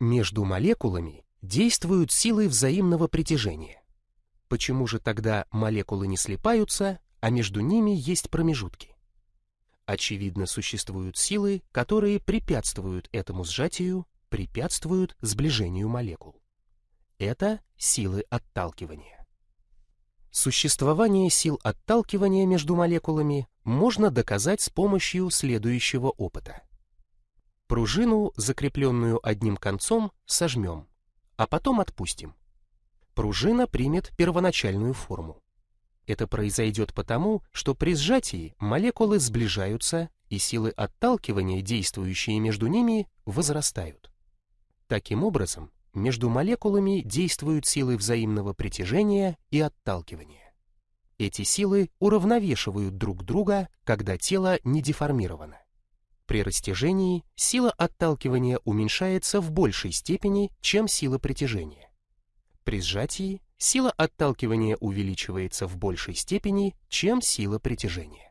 Между молекулами действуют силы взаимного притяжения. Почему же тогда молекулы не слипаются, а между ними есть промежутки? Очевидно, существуют силы, которые препятствуют этому сжатию, препятствуют сближению молекул. Это силы отталкивания. Существование сил отталкивания между молекулами можно доказать с помощью следующего опыта. Пружину, закрепленную одним концом, сожмем, а потом отпустим. Пружина примет первоначальную форму. Это произойдет потому, что при сжатии молекулы сближаются и силы отталкивания, действующие между ними, возрастают. Таким образом, между молекулами действуют силы взаимного притяжения и отталкивания. Эти силы уравновешивают друг друга, когда тело не деформировано. При растяжении сила отталкивания уменьшается в большей степени, чем сила притяжения. При сжатии сила отталкивания увеличивается в большей степени, чем сила притяжения.